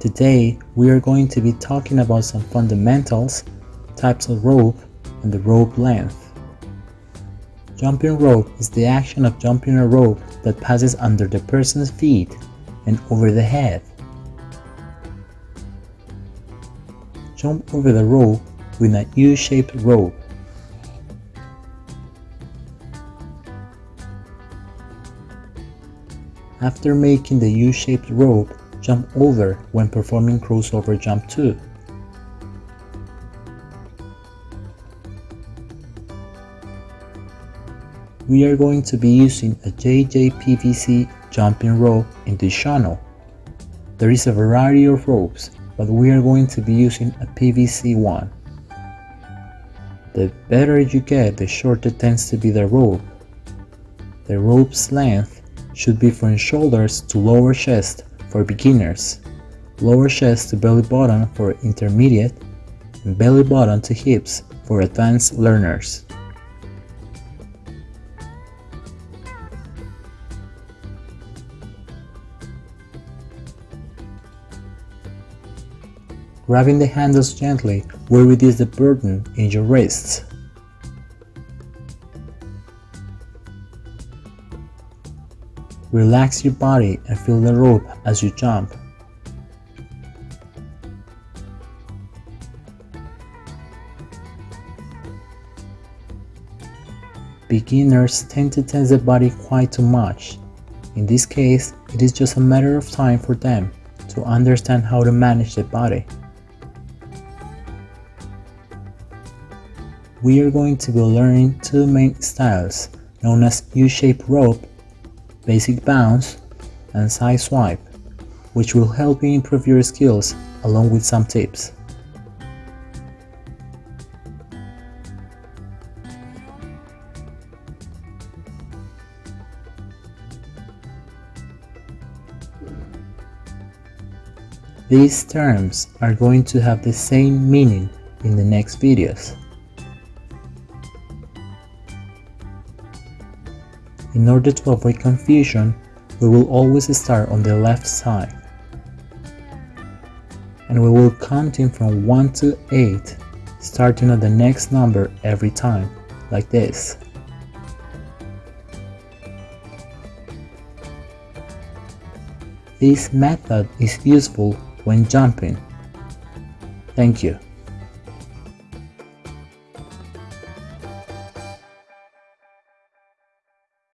Today, we are going to be talking about some fundamentals, types of rope, and the rope length. Jumping rope is the action of jumping a rope that passes under the person's feet and over the head. Jump over the rope with a U-shaped rope. After making the U-shaped rope, jump over when performing crossover jump 2. We are going to be using a JJPVC jumping rope in this channel. There is a variety of ropes, but we are going to be using a PVC one. The better you get, the shorter tends to be the rope. The rope's length should be from shoulders to lower chest for beginners, lower chest to belly button for intermediate, and belly button to hips for advanced learners. Grabbing the handles gently will reduce the burden in your wrists. Relax your body and feel the rope as you jump. Beginners tend to tense the body quite too much. In this case, it is just a matter of time for them to understand how to manage the body. We are going to be learning two main styles known as U-shaped rope basic bounce, and side swipe, which will help you improve your skills along with some tips. These terms are going to have the same meaning in the next videos. In order to avoid confusion, we will always start on the left side. And we will counting from 1 to 8, starting at the next number every time, like this. This method is useful when jumping. Thank you.